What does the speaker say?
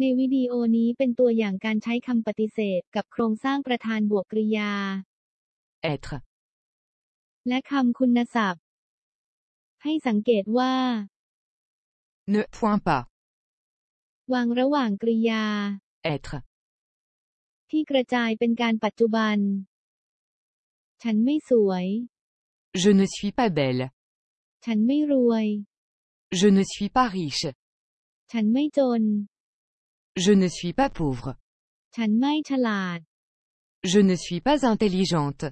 ในวิดีโอนี้เป็นตัวอย่างการใช้คำปฏิเสธกับโครงสร้างประธานบวกกริยา être, และคำคุณศัพท์ ให้สังเกตว่า ne point pas, วางระหว่างกริยา être, ที่กระจายเป็นการปัจจุบัน ฉันไม่สวย je ne suis pas belle, ฉันไม่รวย je ne suis pas riche, ฉันไม่จน je ne suis pas pauvre, ฉันไม่ฉลาด je ne suis pas intelligente,